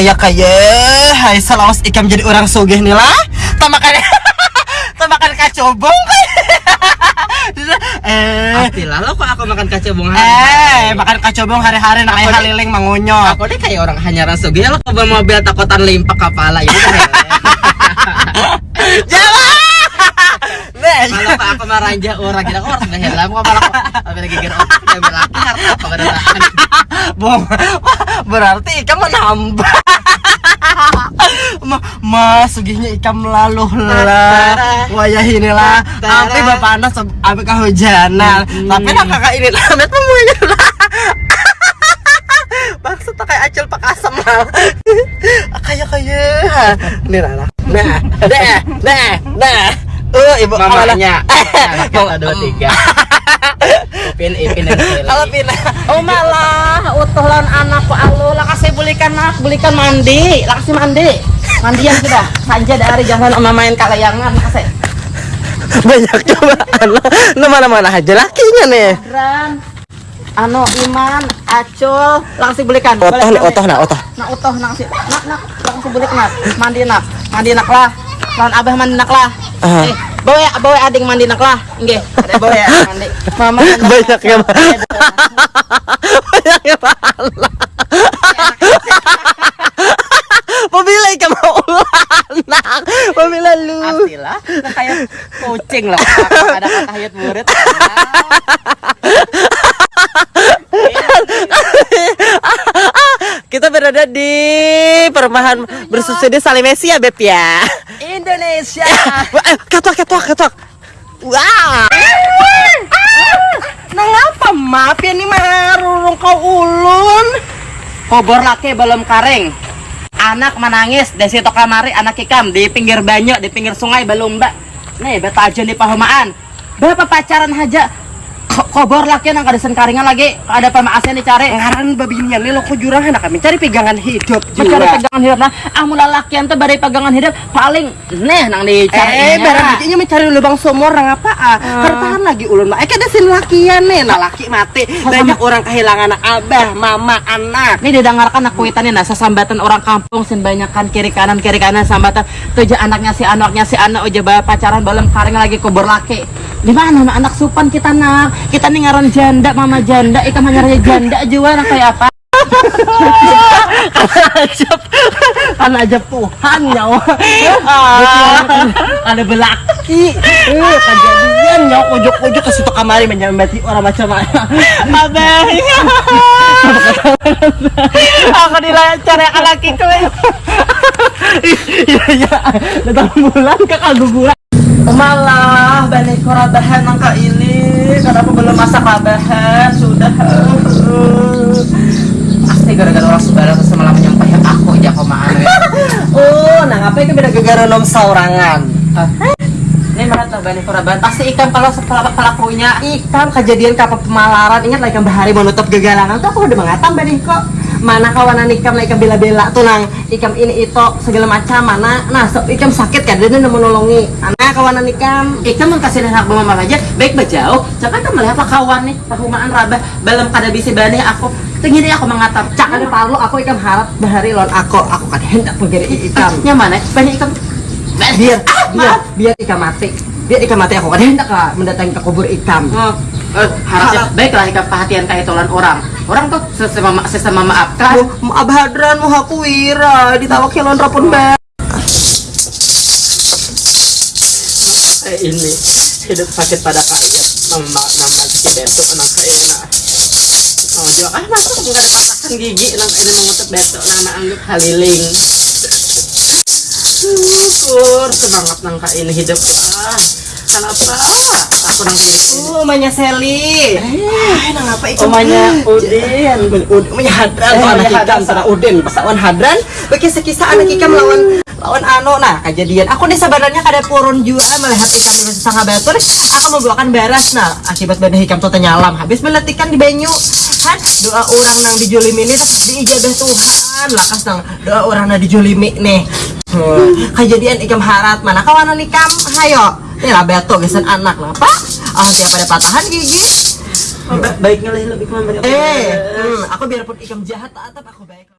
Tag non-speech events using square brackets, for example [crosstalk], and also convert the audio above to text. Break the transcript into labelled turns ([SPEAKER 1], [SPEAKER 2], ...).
[SPEAKER 1] Kayak kayak Hai selawas ikam jadi orang sugih nih lah. Tak makan [laughs] Tak makan kacobong [laughs] Eh.
[SPEAKER 2] Pastilah lo kok aku makan kacobong
[SPEAKER 1] Eh, makan kacobong hari-hari nak ayah haliling mangunyok.
[SPEAKER 2] Aku deh kayak orang hanyaran sugi lo ke mobil takutan limpak kepala ya.
[SPEAKER 1] Nah, [laughs]
[SPEAKER 2] Kalau kok aku maranja orang kita kok harus ngehelam kok malah kok lagi gear otak belaki harta apa beneran
[SPEAKER 1] Bong, berarti ikam menambah. [laughs] Ma, ma sugihnya ikam lalu lah. Wayah inilah tapi bapak anak abi kehujanan tapi nak kakak ini lah met memunya lah. [laughs] Maksud tak kayak acil pak asam lah. [laughs] Kayak kayak. Ini lah nah nah nah nah. Eh ibu
[SPEAKER 2] mamanya.
[SPEAKER 1] mau
[SPEAKER 2] dua tiga. Ipin Ipin. Dan
[SPEAKER 1] kalau pindah
[SPEAKER 3] Oh malah. Utuh lawan anakku alu lah kasih belikan nak belikan mandi. Kasih mandi. Mandian sudah. Sanja dari jangan oma main kalayangan kasih
[SPEAKER 1] banyak cobaan nama mana aja. Lakinya nih.
[SPEAKER 3] Ran Ano Iman Acul langsung belikan.
[SPEAKER 1] Otoh nih otoh nah otoh.
[SPEAKER 3] Nak utuh nak si nak nak. Langsung balik nak. Mandi nak. Mandi nak lah. Lawan abah mandi nak lah.
[SPEAKER 1] Ah.
[SPEAKER 3] eh bawa bawa ading mandi nak lah. Enggak ada bawa ya mandi. [laughs] Mama nak
[SPEAKER 1] Banyak ya, [laughs] banyak ya pahala Pemilih ikan mau anak Pemilih lu
[SPEAKER 2] Pastilah kayak kucing lah ada kata hayat murid
[SPEAKER 1] Kita berada di perumahan bersusun di Salimesi ya Beb ya?
[SPEAKER 3] Indonesia.
[SPEAKER 1] Wah, eh, Ketok ketok ketok. Wah
[SPEAKER 3] Nah ngapa maaf ya nih marurung kau ulun. Kobor laki belum karing Anak menangis di situ kamari anak ikam di pinggir banyu di pinggir sungai belum mbak. Nih beta aja di pahumaan. Bapak pacaran aja Kobor laki nang kadesen karingan lagi. Ada pemaasan dicari
[SPEAKER 1] Ngaran babinya nih lo kujurang hendak kami cari pegangan hidup juga
[SPEAKER 3] pegangan hidup. Nah amun lalakian tuh badai pegangan hidup paling neh nang dicari
[SPEAKER 1] Eh, barang bijinya mencari lubang sumur nang apa? Ah. Kertahan lagi ulun mah. Eh, sin lakian nih, nah laki mati. Banyak orang kehilangan abah, mama, anak.
[SPEAKER 3] Ini didengarkan aku itannya nah sambatan orang kampung sin banyakan kiri kanan kiri kanan sambatan. Tujuh anaknya si anaknya si anak bawa pacaran belum karing lagi kubur laki di mana anak supan kita nak kita nih ngaran janda mama janda ikam hanya janda juga nak kayak apa
[SPEAKER 1] Ajab. Kan ajab Tuhan nyawa. Ah, ada belaki. Eh, kejadian nyawa ujuk-ujuk ke situ kamari menyambati orang macam mana. Abah. Aku dilancar ya laki kowe. Iya iya. Datang bulan ke kaguguran. Malah bani korabahan angka ini Kenapa belum masak kabahan Sudah
[SPEAKER 2] pasti gara-gara orang sebarang semalam menyampaikan aku aja kok maan [laughs]
[SPEAKER 1] Oh, nah ngapain ke beda gegara nom saurangan?
[SPEAKER 3] ini mana tuh bani koraban pasti ikan kalau setelah pelakunya
[SPEAKER 1] Ikan kejadian kapal pemalaran ingat lagi bahari menutup gegalanan tuh aku udah mengatam bani kok. Mana kawanan ikam lah ikam bela-bela tuh nang. Ikam ini itu segala macam mana nah so, ikam sakit kan dia menolongi anak kawanan ikam
[SPEAKER 3] Ikan mau kasih hak mama aja. Baik bejauh jangan kan melihat kawan nih? Pahumaan rabah. Belum kada bisa bani aku. Tinggi aku mengatap
[SPEAKER 1] cak ada parlo aku ikam harap bahari lon. Aku aku kan hendak menggiri ikam
[SPEAKER 3] nyaman ya banyak ikan?
[SPEAKER 1] Biar biar biar ikam mati. Biar ikam mati aku kan hendak lah mendatangi ke kubur ikam
[SPEAKER 3] Oh, eh, harapnya baiklah ikan perhatian kayak tolan orang. Orang tuh sesama ma- sesama maafkan
[SPEAKER 1] Mu abah hadran mu haku wira ditawak kilon rapun
[SPEAKER 2] eh ini hidup sakit pada kaya nama nama si besok anak kaya nah Oh, jual ah masuk nggak ada patahan gigi nang ini mengutuk besok nana anggap haliling syukur semangat nang kaya ini hidup ah kenapa aku nang kaya ini
[SPEAKER 1] Oh, omanya Seli. Eh, nang apa ikan?
[SPEAKER 2] omanya Udin
[SPEAKER 1] Udin, omanya Hadran,
[SPEAKER 2] Eh,
[SPEAKER 1] anak
[SPEAKER 2] Hadran.
[SPEAKER 1] sana Udin, pasawan Hadran. Bagi sekisah anak ikam lawan lawan ano. Nah kejadian. Aku nih sebenarnya kada purun juga melihat ikam itu sangat batur aku mau buakan beras. Nah akibat badan ikam tuh nyalam habis meletikan di banyu. Kan doa orang nang dijolimi ini tuh diijabah Tuhan. Lakas nang doa orang nang dijolimi nih. Hmm, kejadian ikam harat. Mana kawanan ikam hayo. Ini lah beto gesan anak lah pak. Ah tiap pada patahan gigi.
[SPEAKER 2] Baik ngelih lebih
[SPEAKER 1] eh hmm, aku biarpun ikam jahat tetap aku baik